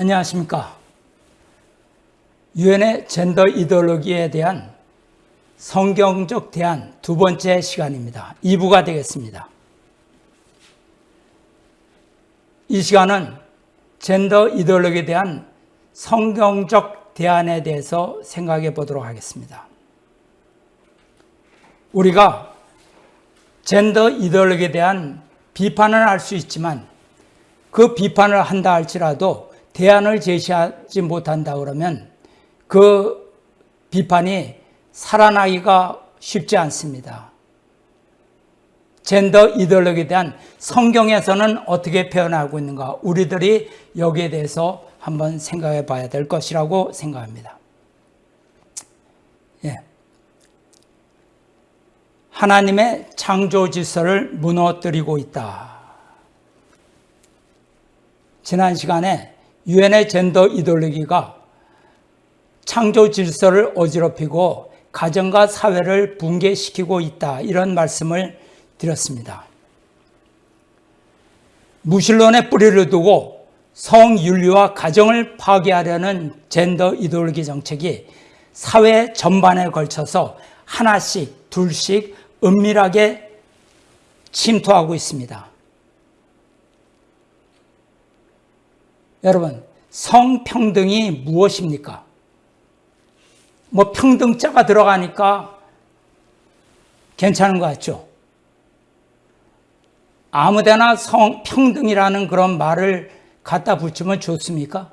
안녕하십니까. 유엔의 젠더 이데올로기에 대한 성경적 대안 두 번째 시간입니다. 2부가 되겠습니다. 이 시간은 젠더 이데올로기에 대한 성경적 대안에 대해서 생각해 보도록 하겠습니다. 우리가 젠더 이데올로기에 대한 비판을 할 수 있지만 그 비판을 한다 할지라도 대안을 제시하지 못한다 그러면 그 비판이 살아나기가 쉽지 않습니다. 젠더 이데올로기에 대한 성경에서는 어떻게 표현하고 있는가 우리들이 여기에 대해서 한번 생각해 봐야 될 것이라고 생각합니다. 예. 하나님의 창조 질서를 무너뜨리고 있다. 지난 시간에 유엔의 젠더 이데올로기가 창조 질서를 어지럽히고 가정과 사회를 붕괴시키고 있다. 이런 말씀을 드렸습니다. 무신론의 뿌리를 두고 성윤리와 가정을 파괴하려는 젠더 이데올로기 정책이 사회 전반에 걸쳐서 하나씩, 둘씩 은밀하게 침투하고 있습니다. 여러분, 성평등이 무엇입니까? 뭐 평등자가 들어가니까 괜찮은 것 같죠? 아무데나 성평등이라는 그런 말을 갖다 붙이면 좋습니까?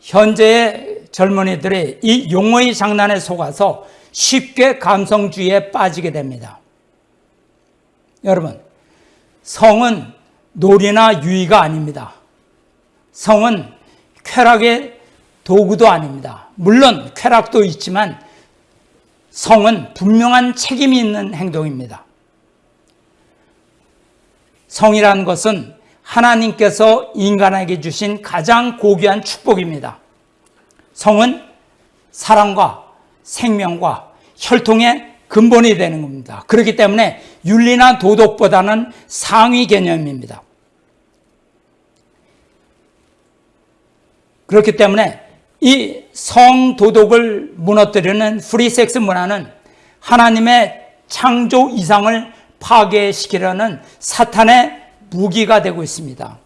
현재의 젊은이들이 이 용어의 장난에 속아서 쉽게 감성주의에 빠지게 됩니다. 여러분, 성은 놀이나 유의가 아닙니다. 성은 쾌락의 도구도 아닙니다. 물론 쾌락도 있지만 성은 분명한 책임이 있는 행동입니다. 성이라는 것은 하나님께서 인간에게 주신 가장 고귀한 축복입니다. 성은 사랑과 생명과 혈통의 근본이 되는 겁니다. 그렇기 때문에 윤리나 도덕보다는 상위 개념입니다. 그렇기 때문에 이 성도덕을 무너뜨리는 프리섹스 문화는 하나님의 창조 이상을 파괴시키려는 사탄의 무기가 되고 있습니다.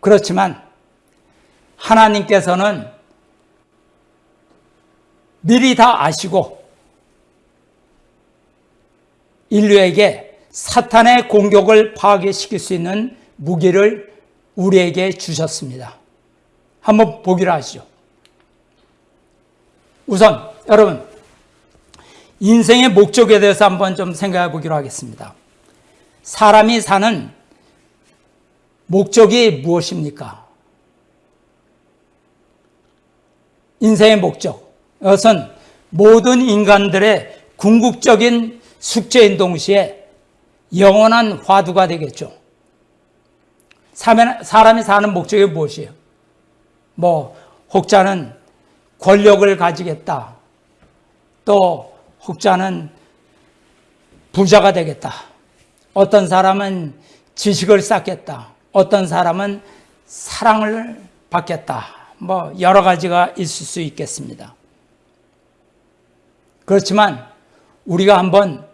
그렇지만 하나님께서는 미리 다 아시고 인류에게 사탄의 공격을 파괴시킬 수 있는 무기를 우리에게 주셨습니다. 한번 보기로 하시죠. 우선 여러분 인생의 목적에 대해서 한번 좀 생각해 보기로 하겠습니다. 사람이 사는 목적이 무엇입니까? 인생의 목적. 이것은 모든 인간들의 궁극적인 숙제인 동시에 영원한 화두가 되겠죠. 사람이 사는 목적이 무엇이에요? 뭐, 혹자는 권력을 가지겠다. 또, 혹자는 부자가 되겠다. 어떤 사람은 지식을 쌓겠다. 어떤 사람은 사랑을 받겠다. 뭐, 여러 가지가 있을 수 있겠습니다. 그렇지만, 우리가 한번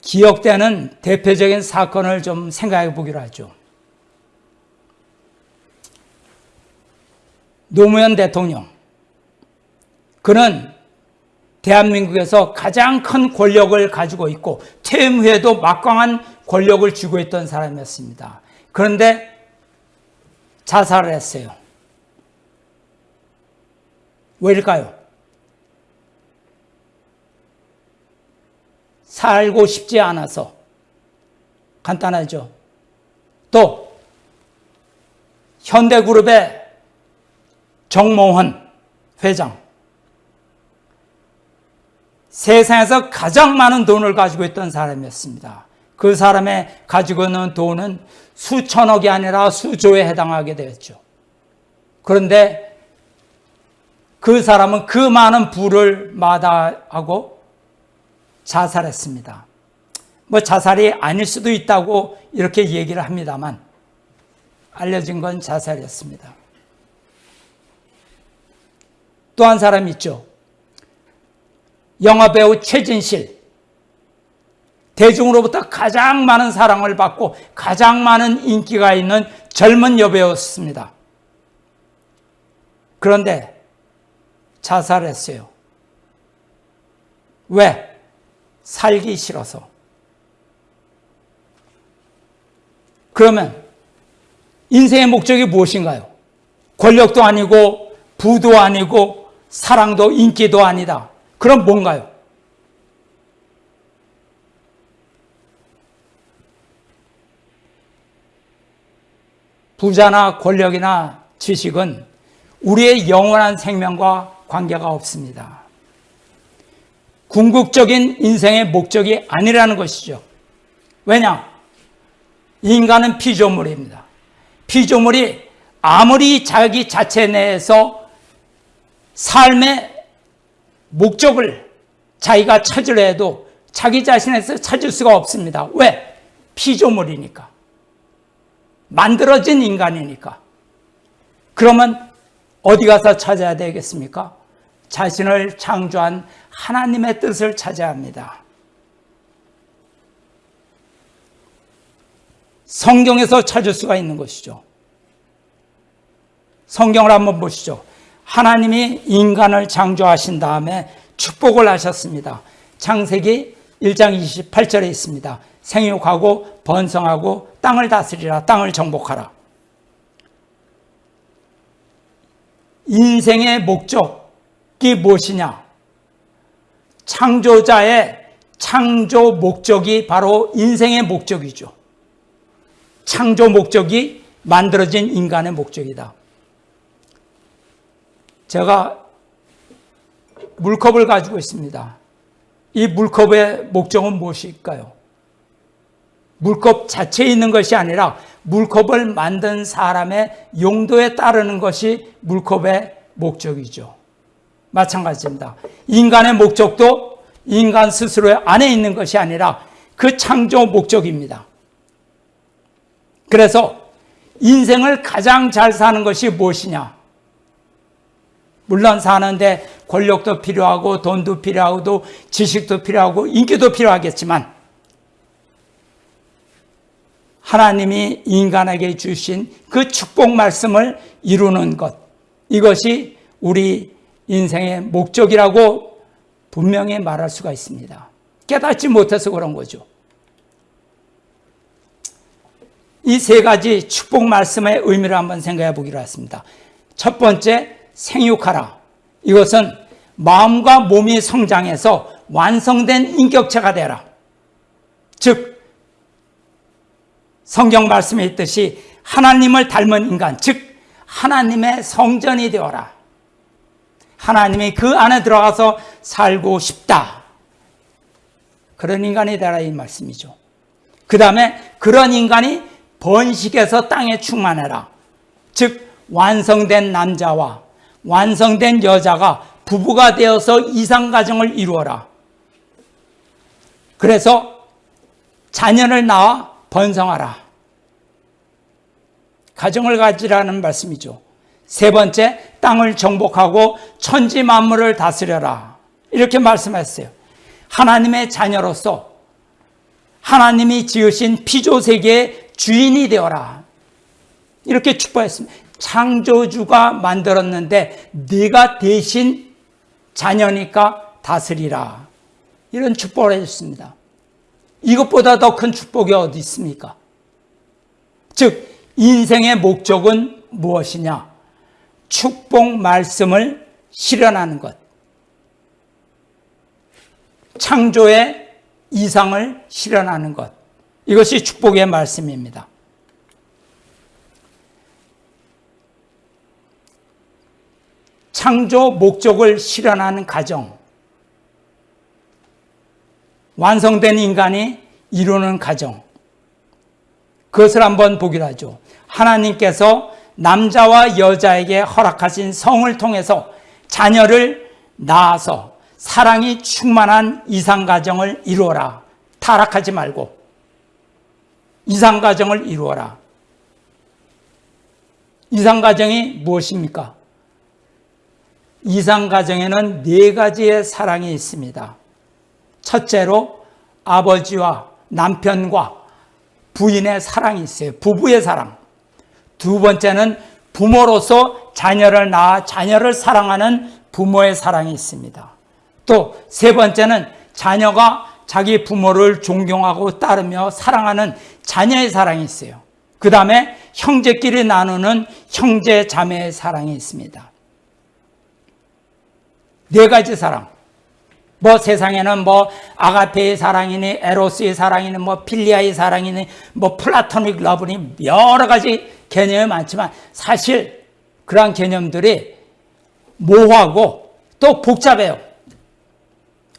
기억되는 대표적인 사건을 좀 생각해 보기로 하죠. 노무현 대통령. 그는 대한민국에서 가장 큰 권력을 가지고 있고 퇴임 후에도 막강한 권력을 쥐고 있던 사람이었습니다. 그런데 자살을 했어요. 왜일까요? 살고 싶지 않아서. 간단하죠. 또, 현대그룹의 정모헌 회장. 세상에서 가장 많은 돈을 가지고 있던 사람이었습니다. 그 사람의 가지고 있는 돈은 수천억이 아니라 수조에 해당하게 되었죠. 그런데 그 사람은 그 많은 부를 마다하고 자살했습니다. 뭐 자살이 아닐 수도 있다고 이렇게 얘기를 합니다만 알려진 건 자살이었습니다. 또 한 사람 있죠. 영화배우 최진실. 대중으로부터 가장 많은 사랑을 받고 가장 많은 인기가 있는 젊은 여배우였습니다. 그런데 자살했어요. 왜? 살기 싫어서. 그러면 인생의 목적이 무엇인가요? 권력도 아니고 부도 아니고 사랑도 인기도 아니다. 그럼 뭔가요? 부자나 권력이나 지식은 우리의 영원한 생명과 관계가 없습니다. 궁극적인 인생의 목적이 아니라는 것이죠. 왜냐? 인간은 피조물입니다. 피조물이 아무리 자기 자체 내에서 삶의 목적을 자기가 찾으려 해도 자기 자신에서 찾을 수가 없습니다. 왜? 피조물이니까. 만들어진 인간이니까. 그러면 어디 가서 찾아야 되겠습니까? 자신을 창조한 하나님의 뜻을 찾아야 합니다. 성경에서 찾을 수가 있는 것이죠. 성경을 한번 보시죠. 하나님이 인간을 창조하신 다음에 축복을 하셨습니다. 창세기 1장 28절에 있습니다. 생육하고 번성하고 땅을 다스리라 땅을 정복하라. 인생의 목적이 무엇이냐? 창조자의 창조 목적이 바로 인생의 목적이죠. 창조 목적이 만들어진 인간의 목적이다. 제가 물컵을 가지고 있습니다. 이 물컵의 목적은 무엇일까요? 물컵 자체에 있는 것이 아니라 물컵을 만든 사람의 용도에 따르는 것이 물컵의 목적이죠. 마찬가지입니다. 인간의 목적도 인간 스스로 안에 있는 것이 아니라 그 창조 목적입니다. 그래서 인생을 가장 잘 사는 것이 무엇이냐? 물론 사는데 권력도 필요하고 돈도 필요하고 지식도 필요하고 인기도 필요하겠지만 하나님이 인간에게 주신 그 축복 말씀을 이루는 것 이것이 우리 인생의 목적이라고 분명히 말할 수가 있습니다. 깨닫지 못해서 그런 거죠. 이 세 가지 축복 말씀의 의미를 한번 생각해 보기로 했습니다. 첫 번째, 생육하라. 이것은 마음과 몸이 성장해서 완성된 인격체가 되라. 즉, 성경 말씀에 있듯이 하나님을 닮은 인간, 즉, 하나님의 성전이 되어라. 하나님이 그 안에 들어가서 살고 싶다. 그런 인간이 되라 이 말씀이죠. 그 다음에 그런 인간이 번식해서 땅에 충만해라. 즉, 완성된 남자와 완성된 여자가 부부가 되어서 이상가정을 이루어라. 그래서 자녀를 낳아 번성하라. 가정을 가지라는 말씀이죠. 세 번째, 땅을 정복하고 천지 만물을 다스려라. 이렇게 말씀했어요. 하나님의 자녀로서 하나님이 지으신 피조 세계의 주인이 되어라. 이렇게 축복했습니다. 창조주가 만들었는데 네가 대신 자녀니까 다스리라. 이런 축복을 해줬습니다. 이것보다 더 큰 축복이 어디 있습니까? 즉 인생의 목적은 무엇이냐? 축복 말씀을 실현하는 것. 창조의 이상을 실현하는 것. 이것이 축복의 말씀입니다. 창조 목적을 실현하는 가정. 완성된 인간이 이루는 가정. 그것을 한번 보기로 하죠. 하나님께서 남자와 여자에게 허락하신 성을 통해서 자녀를 낳아서 사랑이 충만한 이상가정을 이루어라. 타락하지 말고 이상가정을 이루어라. 이상가정이 무엇입니까? 이상가정에는 네 가지의 사랑이 있습니다. 첫째로 아버지와 남편과 부인의 사랑이 있어요. 부부의 사랑. 두 번째는 부모로서 자녀를 낳아 자녀를 사랑하는 부모의 사랑이 있습니다. 또 세 번째는 자녀가 자기 부모를 존경하고 따르며 사랑하는 자녀의 사랑이 있어요. 그 다음에 형제끼리 나누는 형제 자매의 사랑이 있습니다. 네 가지 사랑. 뭐 세상에는 뭐 아가페의 사랑이니 에로스의 사랑이니 뭐 필리아의 사랑이니 뭐 플라토닉 러브니 여러 가지 개념이 많지만 사실 그러한 개념들이 모호하고 또 복잡해요.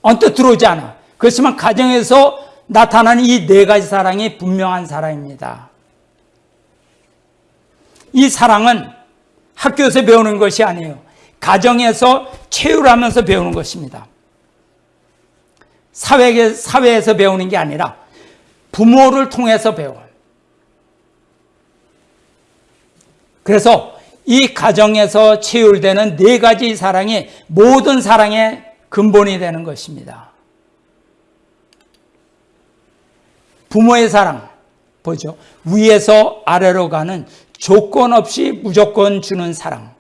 언뜻 들어오지 않아. 그렇지만 가정에서 나타나는 이 네 가지 사랑이 분명한 사랑입니다. 이 사랑은 학교에서 배우는 것이 아니에요. 가정에서 체육하면서 배우는 것입니다. 사회, 사회에서 배우는 게 아니라 부모를 통해서 배워요. 그래서 이 가정에서 체율되는 네 가지 사랑이 모든 사랑의 근본이 되는 것입니다. 부모의 사랑, 보죠. 위에서 아래로 가는 조건 없이 무조건 주는 사랑.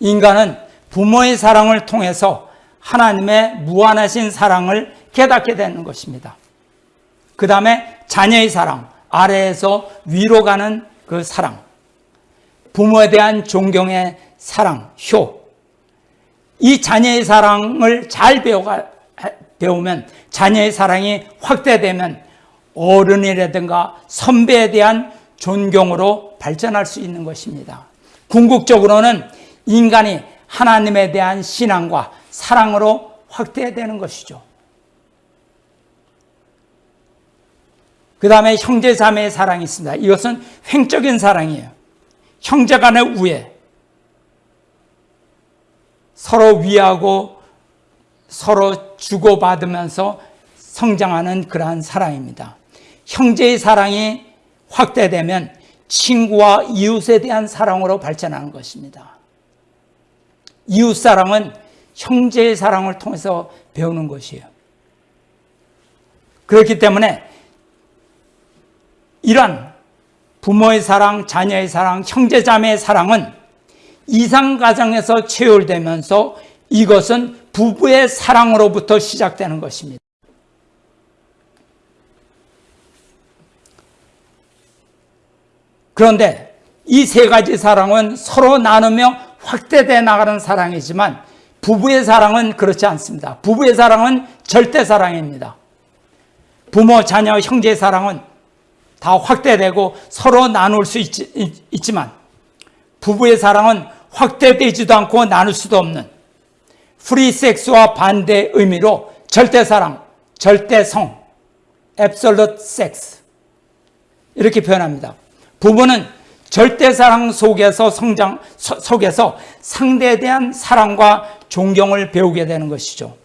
인간은 부모의 사랑을 통해서 하나님의 무한하신 사랑을 깨닫게 되는 것입니다. 그 다음에 자녀의 사랑, 아래에서 위로 가는 그 사랑. 부모에 대한 존경의 사랑, 효. 이 자녀의 사랑을 잘 배워가, 배우면 자녀의 사랑이 확대되면 어른이라든가 선배에 대한 존경으로 발전할 수 있는 것입니다. 궁극적으로는 인간이 하나님에 대한 신앙과 사랑으로 확대되는 것이죠. 그 다음에 형제 자매의 사랑이 있습니다. 이것은 횡적인 사랑이에요. 형제 간의 우애. 서로 위하고 서로 주고받으면서 성장하는 그러한 사랑입니다. 형제의 사랑이 확대되면 친구와 이웃에 대한 사랑으로 발전하는 것입니다. 이웃 사랑은 형제의 사랑을 통해서 배우는 것이에요. 그렇기 때문에 이런 부모의 사랑, 자녀의 사랑, 형제 자매의 사랑은 이상 가정에서 체열되면서 이것은 부부의 사랑으로부터 시작되는 것입니다. 그런데 이 세 가지 사랑은 서로 나누며 확대돼 나가는 사랑이지만 부부의 사랑은 그렇지 않습니다. 부부의 사랑은 절대 사랑입니다. 부모, 자녀, 형제의 사랑은 다 확대되고 서로 나눌 수 있, 지만 부부의 사랑은 확대되지도 않고 나눌 수도 없는 프리 섹스와 반대 의미로 절대 사랑, 절대 성, absolute sex 이렇게 표현합니다. 부부는 절대 사랑 속에서 성장 속에서 상대에 대한 사랑과 존경을 배우게 되는 것이죠.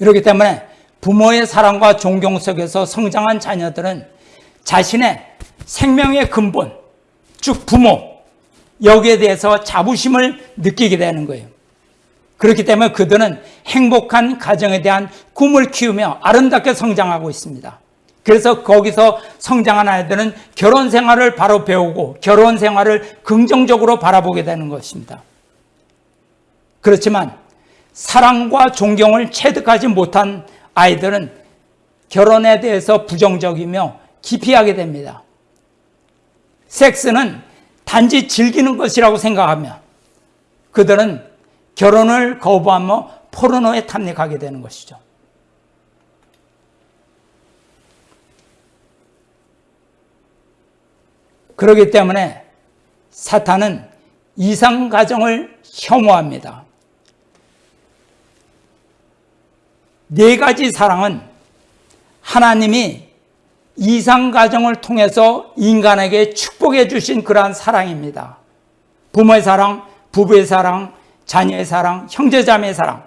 이렇기 때문에 부모의 사랑과 존경 속에서 성장한 자녀들은 자신의 생명의 근본, 즉 부모, 여기에 대해서 자부심을 느끼게 되는 거예요. 그렇기 때문에 그들은 행복한 가정에 대한 꿈을 키우며 아름답게 성장하고 있습니다. 그래서 거기서 성장한 아이들은 결혼 생활을 바로 배우고 결혼 생활을 긍정적으로 바라보게 되는 것입니다. 그렇지만 사랑과 존경을 체득하지 못한 아이들은 결혼에 대해서 부정적이며 기피하게 됩니다. 섹스는 단지 즐기는 것이라고 생각하며 그들은 결혼을 거부하며 포르노에 탐닉하게 되는 것이죠. 그렇기 때문에 사탄은 이상 가정을 혐오합니다. 네 가지 사랑은 하나님이 이상 가정을 통해서 인간에게 축복해 주신 그러한 사랑입니다. 부모의 사랑, 부부의 사랑, 자녀의 사랑, 형제자매의 사랑.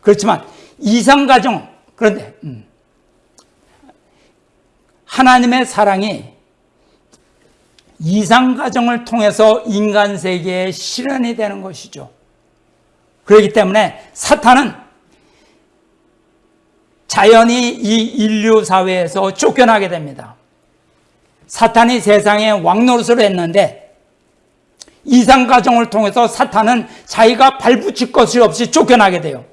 그렇지만 이상 가정, 그런데 음, 하나님의 사랑이 이상 과정을 통해서 인간 세계에 실현이 되는 것이죠. 그렇기 때문에 사탄은 자연히 이 인류 사회에서 쫓겨나게 됩니다. 사탄이 세상에 왕노릇을 했는데 이상 과정을 통해서 사탄은 자기가 발붙일 것이 없이 쫓겨나게 돼요.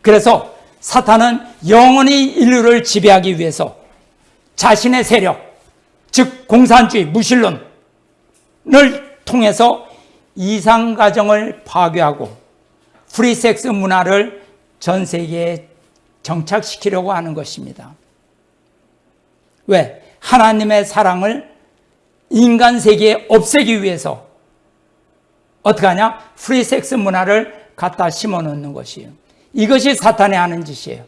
그래서 사탄은 영원히 인류를 지배하기 위해서 자신의 세력, 즉 공산주의, 무신론을 통해서 이상 가정을 파괴하고 프리섹스 문화를 전 세계에 정착시키려고 하는 것입니다. 왜? 하나님의 사랑을 인간 세계에 없애기 위해서 어떻게 하냐? 프리섹스 문화를 갖다 심어 놓는 것이에요. 이것이 사탄이 하는 짓이에요.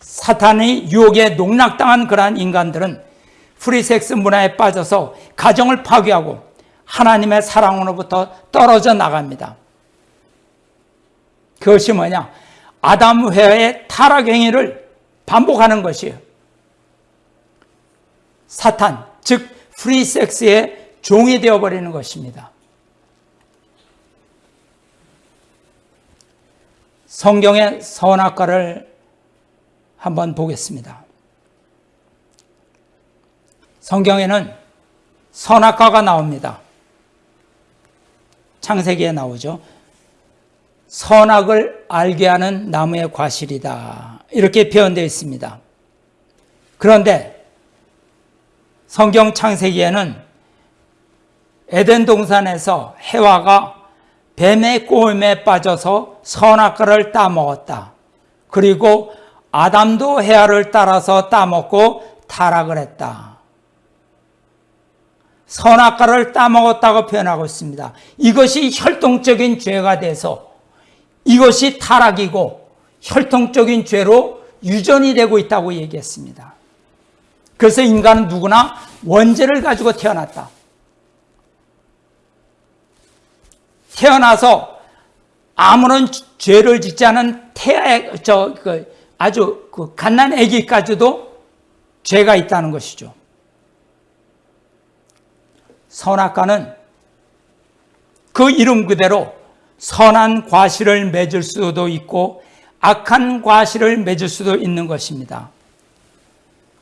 사탄의 유혹에 농락당한 그러한 인간들은 프리섹스 문화에 빠져서 가정을 파괴하고 하나님의 사랑으로부터 떨어져 나갑니다. 그것이 뭐냐? 아담 해와의 타락 행위를 반복하는 것이에요. 사탄, 즉 프리섹스의 종이 되어버리는 것입니다. 성경의 선악과를 한번 보겠습니다. 성경에는 선악과가 나옵니다. 창세기에 나오죠. 선악을 알게 하는 나무의 과실이다. 이렇게 표현되어 있습니다. 그런데 성경 창세기에는 에덴 동산에서 해와가 뱀의 꼬임에 빠져서 선악과를 따먹었다. 그리고 아담도 해와를 따라서 따먹고 타락을 했다. 선악과를 따먹었다고 표현하고 있습니다. 이것이 혈통적인 죄가 돼서 이것이 타락이고 혈통적인 죄로 유전이 되고 있다고 얘기했습니다. 그래서 인간은 누구나 원죄를 가지고 태어났다. 태어나서 아무런 죄를 짓지 않은 태, 저, 그, 아주 그 갓난 아기까지도 죄가 있다는 것이죠. 선악과는 그 이름 그대로 선한 과실을 맺을 수도 있고 악한 과실을 맺을 수도 있는 것입니다.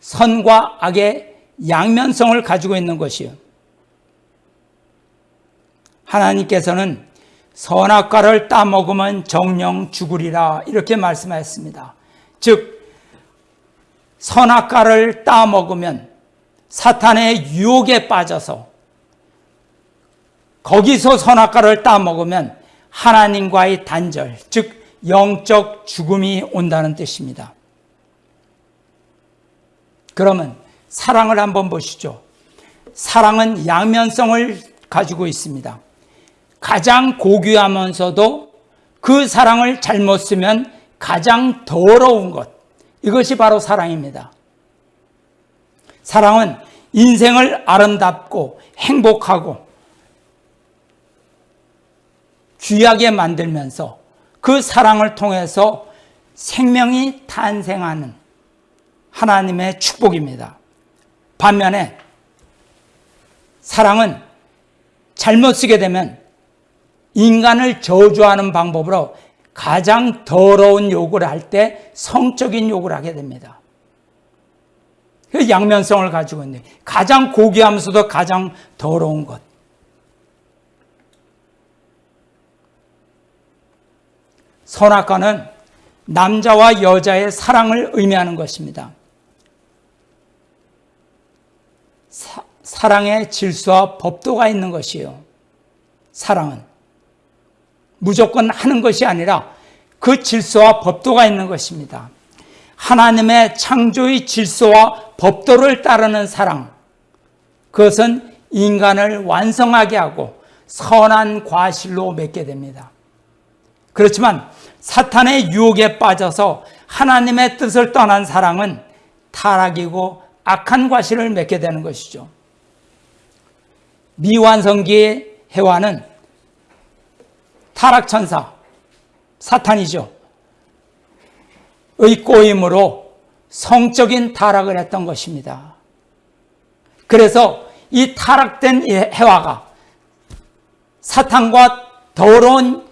선과 악의 양면성을 가지고 있는 것이요. 하나님께서는 선악과를 따먹으면 정령 죽으리라 이렇게 말씀하셨습니다. 즉 선악과를 따먹으면 사탄의 유혹에 빠져서 거기서 선악과를 따먹으면 하나님과의 단절, 즉 영적 죽음이 온다는 뜻입니다. 그러면 사랑을 한번 보시죠. 사랑은 양면성을 가지고 있습니다. 가장 고귀하면서도 그 사랑을 잘못 쓰면 가장 더러운 것. 이것이 바로 사랑입니다. 사랑은 인생을 아름답고 행복하고 귀하게 만들면서 그 사랑을 통해서 생명이 탄생하는 하나님의 축복입니다. 반면에 사랑은 잘못 쓰게 되면 인간을 저주하는 방법으로 가장 더러운 욕을 할 때 성적인 욕을 하게 됩니다. 그 양면성을 가지고 있는 가장 고귀하면서도 가장 더러운 것. 선악과는 남자와 여자의 사랑을 의미하는 것입니다. 사, 사랑의 질서와 법도가 있는 것이요. 사랑은 무조건 하는 것이 아니라 그 질서와 법도가 있는 것입니다. 하나님의 창조의 질서와 법도를 따르는 사랑. 그것은 인간을 완성하게 하고 선한 과실로 맺게 됩니다. 그렇지만 사탄의 유혹에 빠져서 하나님의 뜻을 떠난 사랑은 타락이고 악한 과실을 맺게 되는 것이죠. 미완성기의 해와는 타락천사, 사탄이죠. 꼬임으로 성적인 타락을 했던 것입니다. 그래서 이 타락된 해와가 사탄과 더러운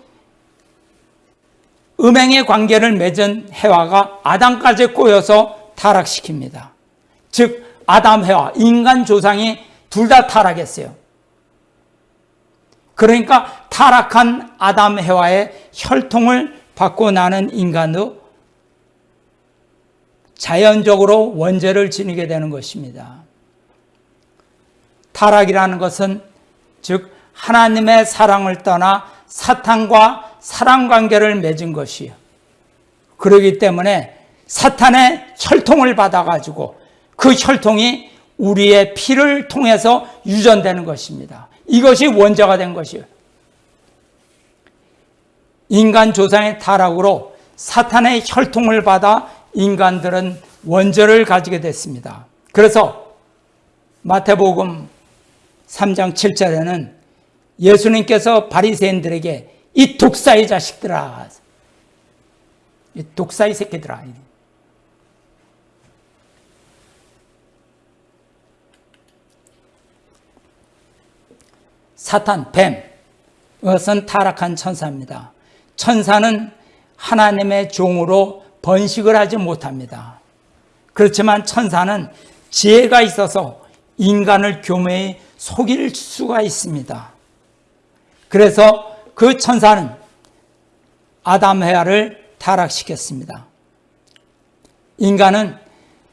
음행의 관계를 맺은 해와가 아담까지 꼬여서 타락시킵니다. 즉 아담 해와 인간 조상이 둘 다 타락했어요. 그러니까 타락한 아담 해와의 혈통을 받고 나는 인간도 자연적으로 원죄를 지니게 되는 것입니다. 타락이라는 것은 즉 하나님의 사랑을 떠나 사탄과 사랑 관계를 맺은 것이요. 그러기 때문에 사탄의 혈통을 받아가지고 그 혈통이 우리의 피를 통해서 유전되는 것입니다. 이것이 원자가 된 것이에요. 인간 조상의 타락으로 사탄의 혈통을 받아 인간들은 원죄를 가지게 됐습니다. 그래서 마태복음 3장 7절에는 예수님께서 바리새인들에게 이 독사의 자식들아 이 독사의 새끼들아 사탄, 뱀, 이것은 타락한 천사입니다. 천사는 하나님의 종으로 번식을 하지 못합니다. 그렇지만 천사는 지혜가 있어서 인간을 교묘히 속일 수가 있습니다. 그래서 그 천사는 아담 헤아를 타락시켰습니다. 인간은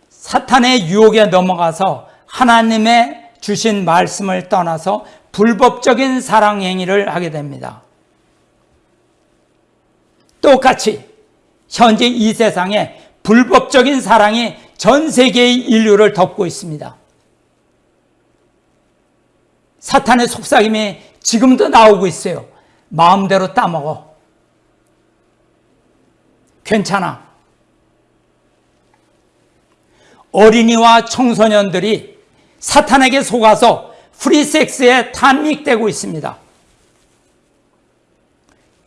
사탄의 유혹에 넘어가서 하나님의 주신 말씀을 떠나서 불법적인 사랑 행위를 하게 됩니다. 똑같이 현재 이 세상에 불법적인 사랑이 전 세계의 인류를 덮고 있습니다. 사탄의 속삭임이 지금도 나오고 있어요. 마음대로 따먹어. 괜찮아. 어린이와 청소년들이 사탄에게 속아서 프리섹스에 탐닉되고 있습니다.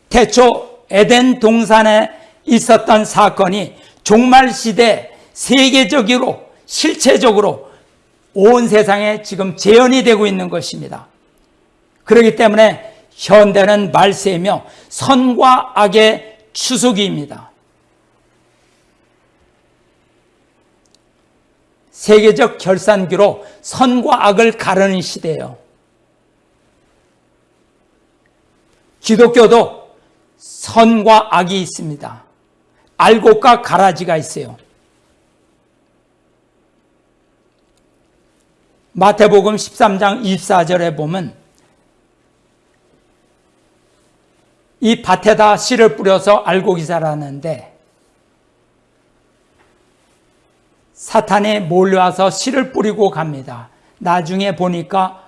태초 에덴 동산에 있었던 사건이 종말 시대 세계적으로 실체적으로 온 세상에 지금 재현이 되고 있는 것입니다. 그렇기 때문에 현대는 말세며 선과 악의 추수기입니다. 세계적 결산기로 선과 악을 가르는 시대예요. 기독교도 선과 악이 있습니다. 알곡과 가라지가 있어요. 마태복음 13장 24절에 보면 이 밭에다 씨를 뿌려서 알곡이 자라는데 사탄이 몰려와서 씨를 뿌리고 갑니다. 나중에 보니까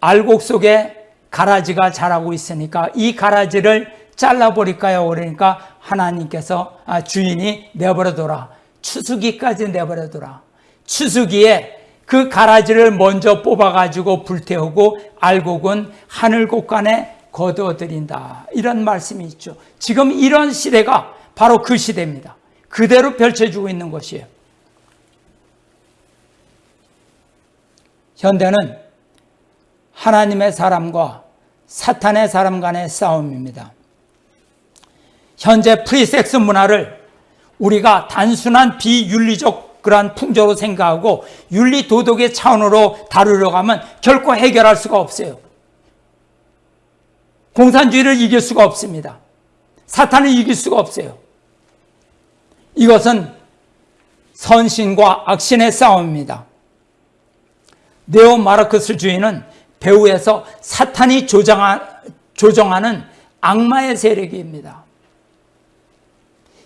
알곡 속에 가라지가 자라고 있으니까 이 가라지를 잘라버릴까요? 그러니까 하나님께서 아, 주인이 내버려둬라. 추수기까지 내버려둬라. 추수기에 그 가라지를 먼저 뽑아가지고 불태우고 알곡은 하늘 곳간에 거두어드린다. 이런 말씀이 있죠. 지금 이런 시대가 바로 그 시대입니다. 그대로 펼쳐지고 있는 것이에요. 현대는 하나님의 사람과 사탄의 사람 간의 싸움입니다. 현재 프리섹스 문화를 우리가 단순한 비윤리적 그러한 풍조로 생각하고 윤리 도덕의 차원으로 다루려고 하면 결코 해결할 수가 없어요. 공산주의를 이길 수가 없습니다. 사탄을 이길 수가 없어요. 이것은 선신과 악신의 싸움입니다. 네오 마르크스 주의는 배후에서 사탄이 조정하 는 악마의 세력입니다.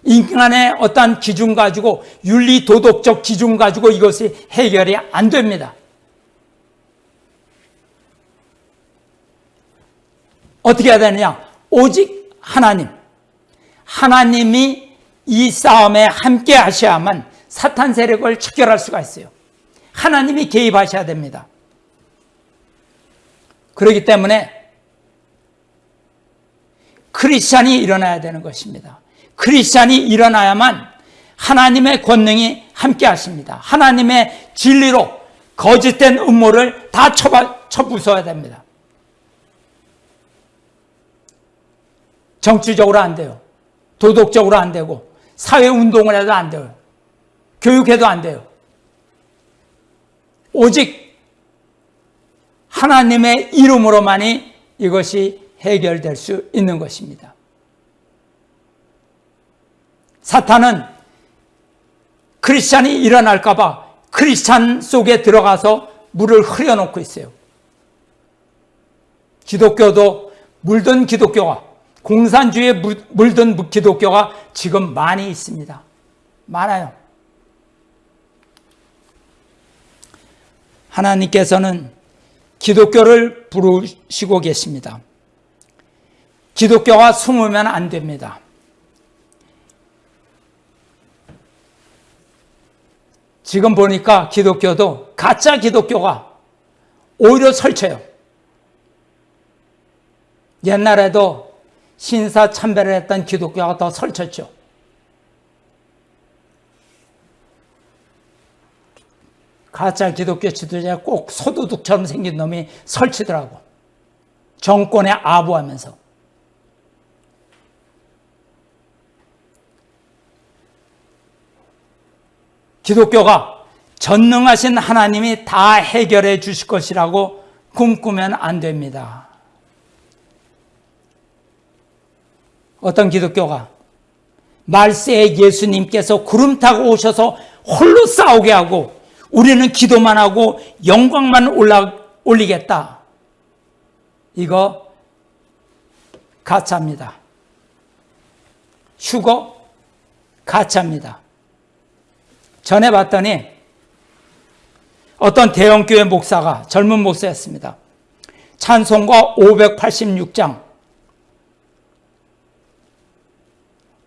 인간의 어떠한 기준 가지고 윤리 도덕적 기준 가지고 이것이 해결이 안 됩니다. 어떻게 해야 되느냐? 오직 하나님. 하나님이 이 싸움에 함께 하셔야만 사탄 세력을 척결할 수가 있어요. 하나님이 개입하셔야 됩니다. 그렇기 때문에 크리스찬이 일어나야 되는 것입니다. 크리스찬이 일어나야만 하나님의 권능이 함께 하십니다. 하나님의 진리로 거짓된 음모를 다 쳐부숴야 됩니다. 정치적으로 안 돼요. 도덕적으로 안 되고 사회 운동을 해도 안 돼요. 교육해도 안 돼요. 오직 하나님의 이름으로만이 이것이 해결될 수 있는 것입니다. 사탄은 크리스찬이 일어날까 봐 크리스찬 속에 들어가서 물을 흐려놓고 있어요. 기독교도 물든 기독교가 공산주의에 물든 기독교가 지금 많이 있습니다. 많아요. 하나님께서는 기독교를 부르시고 계십니다. 기독교가 숨으면 안 됩니다. 지금 보니까 기독교도 가짜 기독교가 오히려 설쳐요. 옛날에도 신사 참배를 했던 기독교가 더 설쳤죠. 가짜 기독교 지도자가 꼭 소도둑처럼 생긴 놈이 설치더라고. 정권에 아부하면서. 기독교가 전능하신 하나님이 다 해결해 주실 것이라고 꿈꾸면 안 됩니다. 어떤 기독교가 말세에 예수님께서 구름 타고 오셔서 홀로 싸우게 하고 우리는 기도만 하고 영광만 올라, 올리겠다. 이거 가짜입니다. 휴거 가짜입니다. 전에 봤더니 어떤 대형교회 목사가 젊은 목사였습니다. 찬송가 586장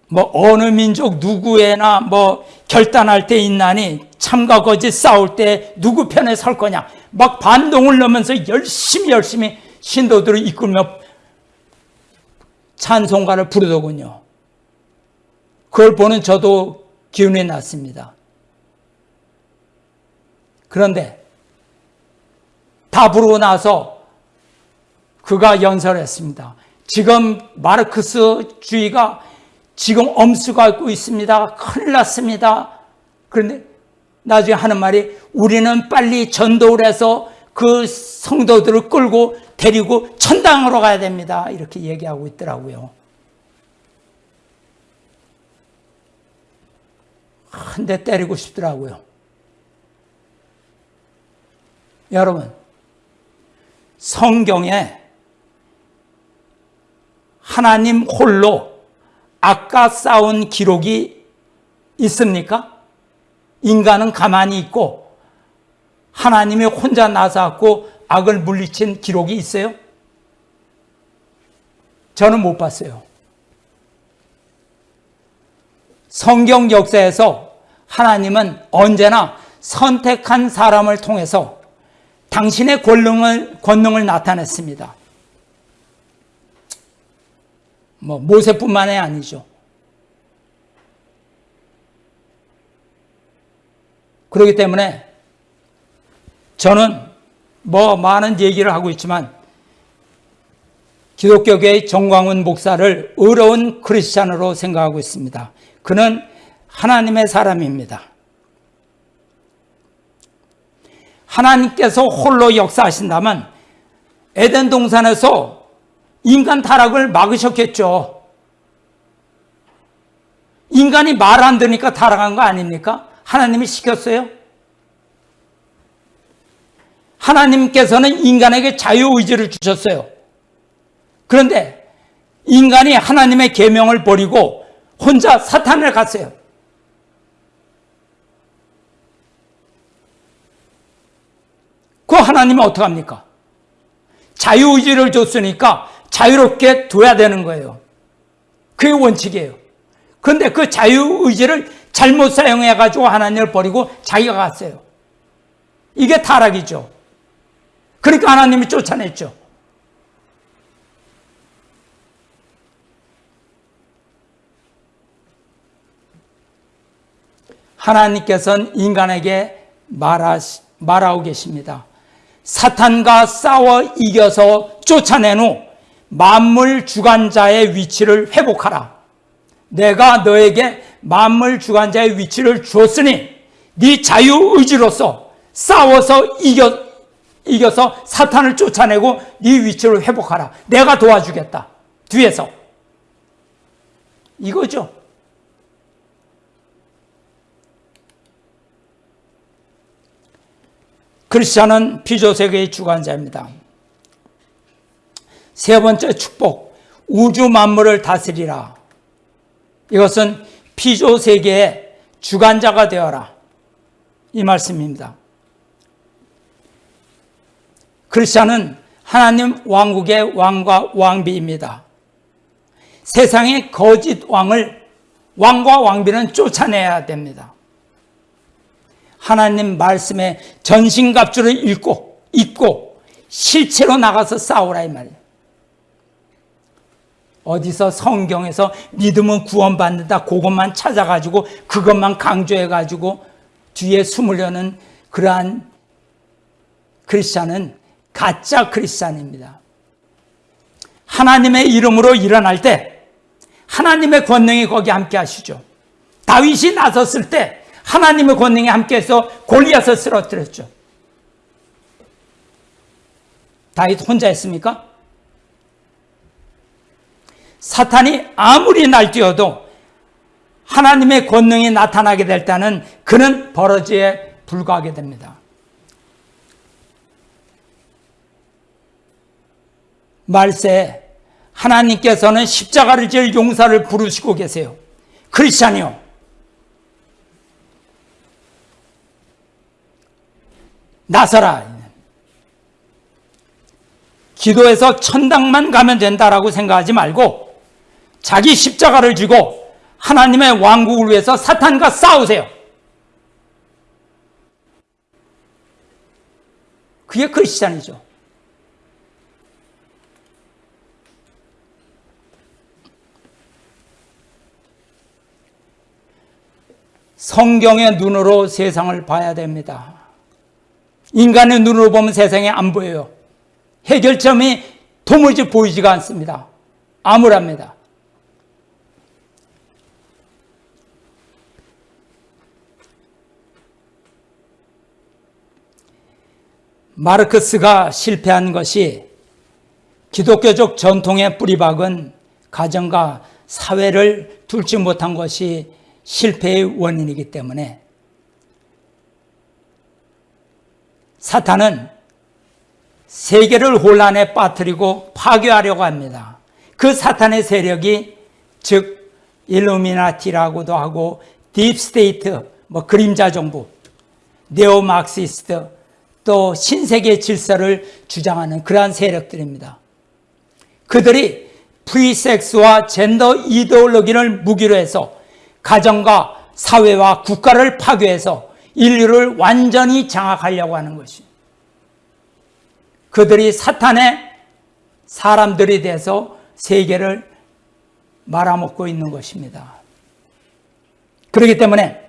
뭐 어느 민족 누구에나 뭐 결단할 때 있나니 참과 거짓 싸울 때 누구 편에 설 거냐 막 반동을 넣으면서 열심히 열심히 신도들을 이끌며 찬송가를 부르더군요. 그걸 보는 저도 기운이 났습니다. 그런데 다 부르고 나서 그가 연설했습니다. 지금 마르크스주의가 지금 엄수가 고 있습니다. 큰일 났습니다. 그런데 나중에 하는 말이 우리는 빨리 전도를 해서 그 성도들을 끌고 데리고 천당으로 가야 됩니다. 이렇게 얘기하고 있더라고요. 한 대 때리고 싶더라고요. 여러분, 성경에 하나님 홀로 악과 싸운 기록이 있습니까? 인간은 가만히 있고 하나님이 혼자 나서고 악을 물리친 기록이 있어요? 저는 못 봤어요. 성경 역사에서 하나님은 언제나 선택한 사람을 통해서 당신의 권능을, 권능을 나타냈습니다. 뭐, 모세뿐만이 아니죠. 그렇기 때문에 저는 뭐 많은 얘기를 하고 있지만 기독교계의 정광훈 목사를 의로운 크리스찬으로 생각하고 있습니다. 그는 하나님의 사람입니다. 하나님께서 홀로 역사하신다면 에덴 동산에서 인간 타락을 막으셨겠죠. 인간이 말안 들으니까 타락한 거 아닙니까? 하나님이 시켰어요? 하나님께서는 인간에게 자유의지를 주셨어요. 그런데 인간이 하나님의 계명을 버리고 혼자 사탄을 갔어요. 그 하나님은 어떡합니까? 자유의지를 줬으니까 자유롭게 둬야 되는 거예요. 그게 원칙이에요. 그런데 그 자유의지를 잘못 사용해가지고 하나님을 버리고 자기가 갔어요. 이게 타락이죠. 그러니까 하나님이 쫓아냈죠. 하나님께서는 인간에게 말하, 말하고 계십니다. 사탄과 싸워 이겨서 쫓아낸 후 만물 주관자의 위치를 회복하라. 내가 너에게 만물 주관자의 위치를 줬으니 네 자유 의지로서 싸워서 이겨 이겨서 사탄을 쫓아내고 네 위치를 회복하라. 내가 도와주겠다. 뒤에서 이거죠. 크리스천은 피조세계의 주관자입니다. 세 번째 축복, 우주 만물을 다스리라. 이것은 피조 세계의 주관자가 되어라. 이 말씀입니다. 크리스천은 하나님 왕국의 왕과 왕비입니다. 세상의 거짓 왕을 왕과 왕비는 쫓아내야 됩니다. 하나님 말씀에 전신갑주를 읽고 입고 실체로 나가서 싸우라 이 말이에요. 어디서 성경에서 믿음은 구원받는다 그것만 찾아가지고 그것만 강조해가지고 뒤에 숨으려는 그러한 크리스찬은 가짜 크리스찬입니다. 하나님의 이름으로 일어날 때 하나님의 권능이 거기 함께 하시죠. 다윗이 나섰을 때 하나님의 권능이 함께해서 골리앗을 쓰러뜨렸죠. 다윗 혼자 했습니까? 사탄이 아무리 날뛰어도 하나님의 권능이 나타나게 될 때는 그는 버러지에 불과하게 됩니다. 말세 하나님께서는 십자가를 질 용사를 부르시고 계세요. 크리스찬이요. 나서라. 기도해서 천당만 가면 된다라고 생각하지 말고 자기 십자가를 쥐고 하나님의 왕국을 위해서 사탄과 싸우세요. 그게 크리스찬이죠. 성경의 눈으로 세상을 봐야 됩니다. 인간의 눈으로 보면 세상에 안 보여요. 해결점이 도무지 보이지가 않습니다. 암울합니다. 마르크스가 실패한 것이 기독교적 전통의 뿌리박은 가정과 사회를 둘지 못한 것이 실패의 원인이기 때문에 사탄은 세계를 혼란에 빠뜨리고 파괴하려고 합니다. 그 사탄의 세력이 즉 일루미나티라고도 하고 deep state, 뭐 그림자 정부, neo Marxist, 또 신세계 질서를 주장하는 그러한 세력들입니다. 그들이 프리섹스와 젠더 이데올로기를 무기로 해서 가정과 사회와 국가를 파괴해서 인류를 완전히 장악하려고 하는 것이 그들이 사탄의 사람들이 돼서 세계를 말아먹고 있는 것입니다. 그렇기 때문에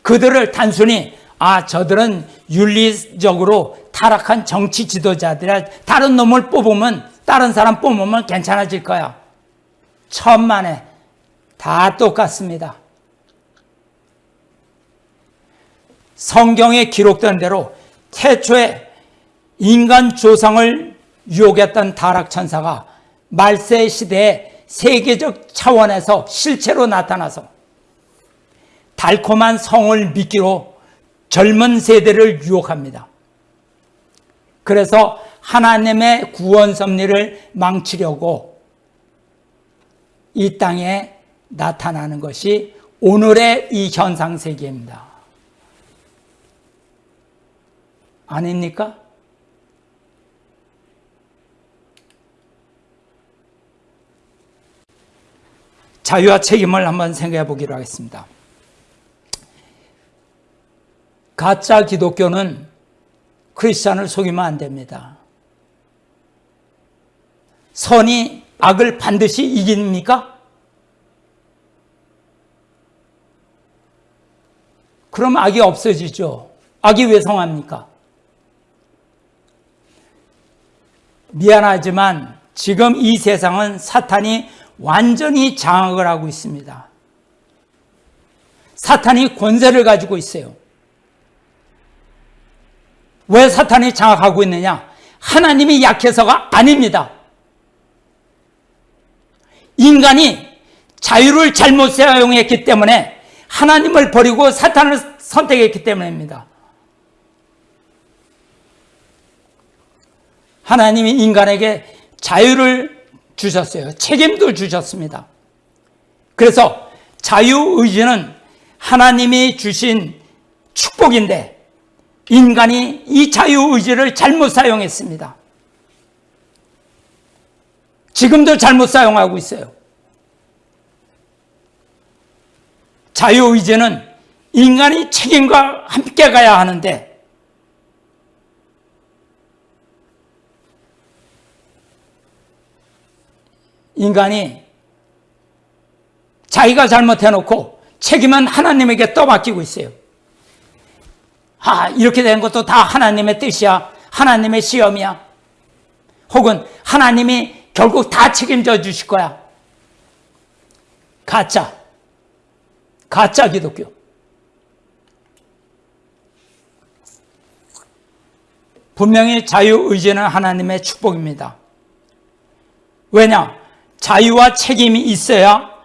그들을 단순히 아 저들은 윤리적으로 타락한 정치 지도자들이라 다른 놈을 뽑으면 다른 사람 뽑으면 괜찮아질 거야. 천만에 다 똑같습니다. 성경에 기록된 대로 태초에 인간 조상을 유혹했던 타락천사가 말세 시대에 세계적 차원에서 실체로 나타나서 달콤한 성을 미끼로 젊은 세대를 유혹합니다. 그래서 하나님의 구원 섭리를 망치려고 이 땅에 나타나는 것이 오늘의 이 현상 세계입니다. 아닙니까? 자유와 책임을 한번 생각해 보기로 하겠습니다. 가짜 기독교는 크리스찬을 속이면 안 됩니다. 선이 악을 반드시 이깁니까? 그럼 악이 없어지죠. 악이 왜 성합니까? 미안하지만 지금 이 세상은 사탄이 완전히 장악을 하고 있습니다. 사탄이 권세를 가지고 있어요. 왜 사탄이 장악하고 있느냐? 하나님이 약해서가 아닙니다. 인간이 자유를 잘못 사용했기 때문에 하나님을 버리고 사탄을 선택했기 때문입니다. 하나님이 인간에게 자유를 주셨어요. 책임도 주셨습니다. 그래서 자유의지는 하나님이 주신 축복인데 인간이 이 자유의지를 잘못 사용했습니다. 지금도 잘못 사용하고 있어요. 자유의지는 인간이 책임과 함께 가야 하는데 인간이 자기가 잘못해놓고 책임은 하나님에게 떠맡기고 있어요. 아, 이렇게 된 것도 다 하나님의 뜻이야. 하나님의 시험이야. 혹은 하나님이 결국 다 책임져 주실 거야. 가짜. 가짜 기독교. 분명히 자유의지는 하나님의 축복입니다. 왜냐? 자유와 책임이 있어야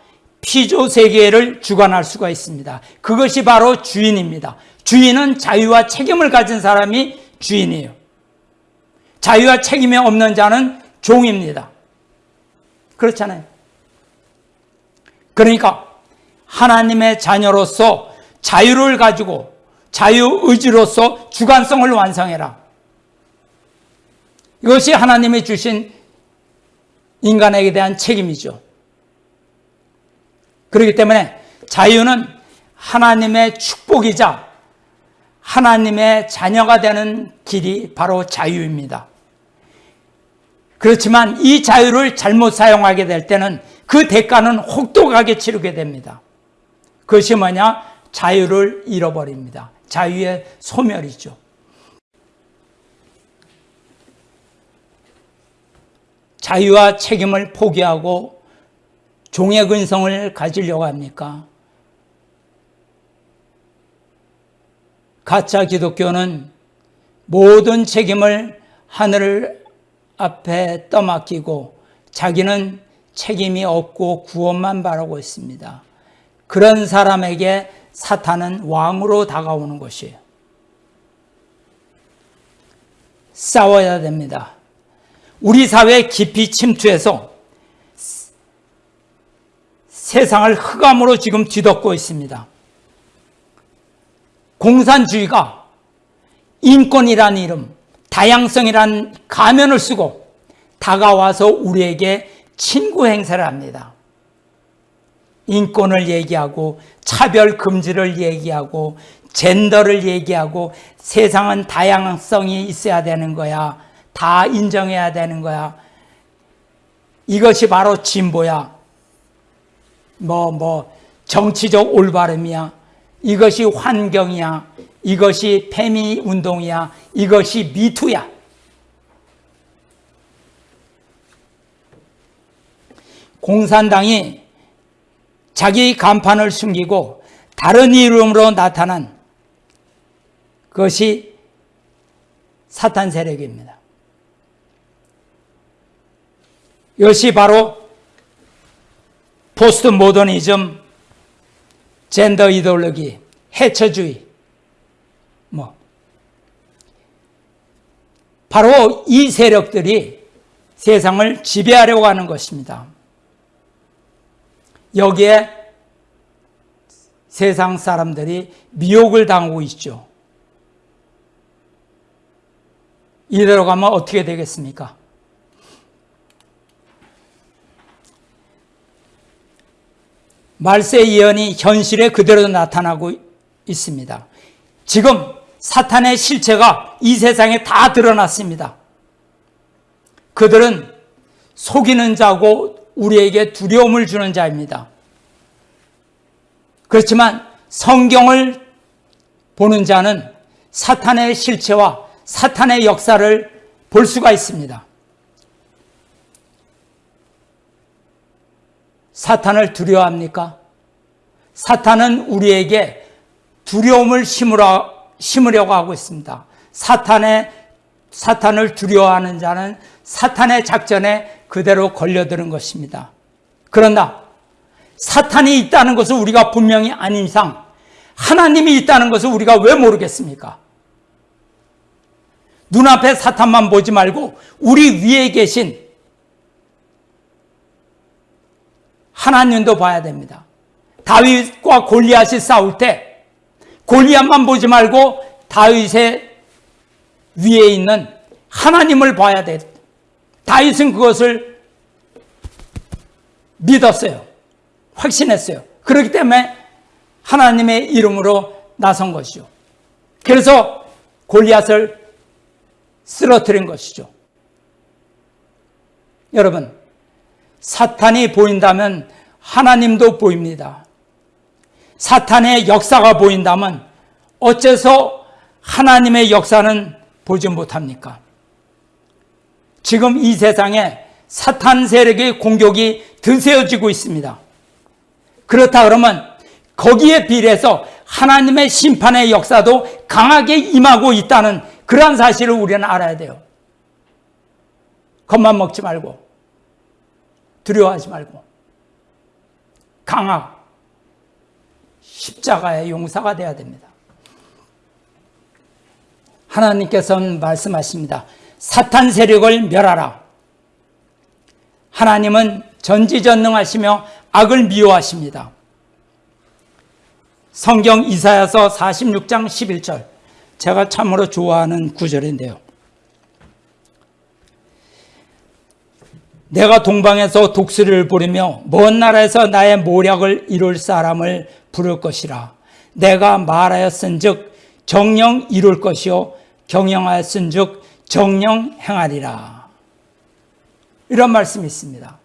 피조 세계를 주관할 수가 있습니다. 그것이 바로 주인입니다. 주인은 자유와 책임을 가진 사람이 주인이에요. 자유와 책임이 없는 자는 종입니다. 그렇잖아요. 그러니까 하나님의 자녀로서 자유를 가지고 자유 의지로서 주관성을 완성해라. 이것이 하나님이 주신 인간에게 대한 책임이죠. 그렇기 때문에 자유는 하나님의 축복이자 하나님의 자녀가 되는 길이 바로 자유입니다. 그렇지만 이 자유를 잘못 사용하게 될 때는 그 대가는 혹독하게 치르게 됩니다. 그것이 뭐냐? 자유를 잃어버립니다. 자유의 소멸이죠. 자유와 책임을 포기하고 종의 근성을 가지려고 합니까? 가짜 기독교는 모든 책임을 하늘 앞에 떠맡기고 자기는 책임이 없고 구원만 바라고 있습니다. 그런 사람에게 사탄은 왕으로 다가오는 것이에요. 싸워야 됩니다. 우리 사회에 깊이 침투해서 세상을 흑암으로 지금 뒤덮고 있습니다. 공산주의가 인권이란 이름, 다양성이란 가면을 쓰고 다가와서 우리에게 친구 행세를 합니다. 인권을 얘기하고 차별 금지를 얘기하고 젠더를 얘기하고 세상은 다양성이 있어야 되는 거야. 다 인정해야 되는 거야. 이것이 바로 진보야. 뭐, 뭐, 정치적 올바름이야. 이것이 환경이야. 이것이 페미 운동이야. 이것이 미투야. 공산당이 자기 간판을 숨기고 다른 이름으로 나타난 것이 사탄 세력입니다. 이것이 바로 포스트 모더니즘, 젠더 이데올로기, 해처주의, 뭐. 바로 이 세력들이 세상을 지배하려고 하는 것입니다. 여기에 세상 사람들이 미혹을 당하고 있죠. 이대로 가면 어떻게 되겠습니까? 말세 예언이 현실에 그대로 나타나고 있습니다. 지금 사탄의 실체가 이 세상에 다 드러났습니다. 그들은 속이는 자고 우리에게 두려움을 주는 자입니다. 그렇지만 성경을 보는 자는 사탄의 실체와 사탄의 역사를 볼 수가 있습니다. 사탄을 두려워합니까? 사탄은 우리에게 두려움을 심으려, 심으려고 하고 있습니다. 사탄의, 사탄을 두려워하는 자는 사탄의 작전에 그대로 걸려드는 것입니다. 그러나 사탄이 있다는 것을 우리가 분명히 아닌 이상 하나님이 있다는 것을 우리가 왜 모르겠습니까? 눈앞에 사탄만 보지 말고 우리 위에 계신 하나님도 봐야 됩니다. 다윗과 골리앗이 싸울 때 골리앗만 보지 말고 다윗의 위에 있는 하나님을 봐야 돼. 다윗은 그것을 믿었어요. 확신했어요. 그렇기 때문에 하나님의 이름으로 나선 것이죠. 그래서 골리앗을 쓰러뜨린 것이죠. 여러분, 사탄이 보인다면 하나님도 보입니다. 사탄의 역사가 보인다면 어째서 하나님의 역사는 보지 못합니까? 지금 이 세상에 사탄 세력의 공격이 드세워지고 있습니다. 그렇다 그러면 거기에 비례해서 하나님의 심판의 역사도 강하게 임하고 있다는 그러한 사실을 우리는 알아야 돼요. 겁만 먹지 말고 두려워하지 말고 강하 십자가의 용사가 되어야 됩니다. 하나님께서는 말씀하십니다. 사탄 세력을 멸하라. 하나님은 전지전능하시며 악을 미워하십니다. 성경 이사야서 46장 11절 제가 참으로 좋아하는 구절인데요. 내가 동방에서 독수리를 부르며 먼 나라에서 나의 모략을 이룰 사람을 부를 것이라. 내가 말하였은즉 정령 이룰 것이요 경영하였은즉 정령 행하리라. 이런 말씀이 있습니다.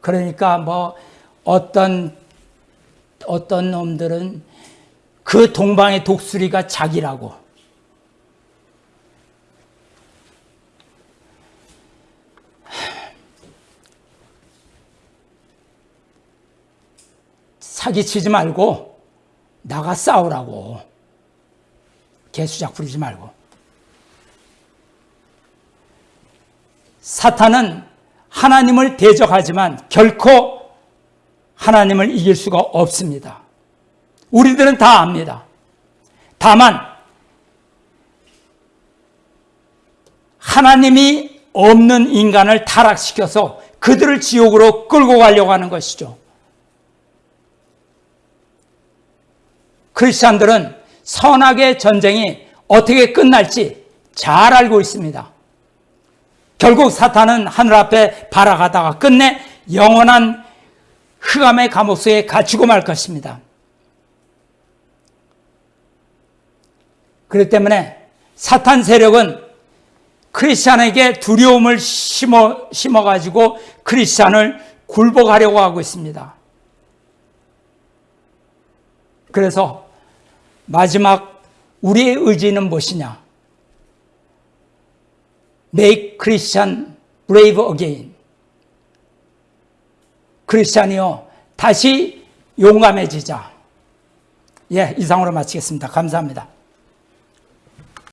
그러니까 뭐 어떤 어떤 놈들은 그 동방의 독수리가 자기라고 사기치지 말고 나가 싸우라고 개수작 부리지 말고 사탄은 하나님을 대적하지만 결코 하나님을 이길 수가 없습니다. 우리들은 다 압니다. 다만 하나님이 없는 인간을 타락시켜서 그들을 지옥으로 끌고 가려고 하는 것이죠. 크리스찬들은 선악의 전쟁이 어떻게 끝날지 잘 알고 있습니다. 결국 사탄은 하늘 앞에 발아가다가 끝내 영원한 흑암의 감옥 속에 갇히고 말 것입니다. 그렇기 때문에 사탄 세력은 크리스찬에게 두려움을 심어, 심어가지고 크리스찬을 굴복하려고 하고 있습니다. 그래서 마지막 우리의 의지는 무엇이냐? Make Christian brave again. 크리스찬이요, 다시 용감해지자. 예, 이상으로 마치겠습니다. 감사합니다.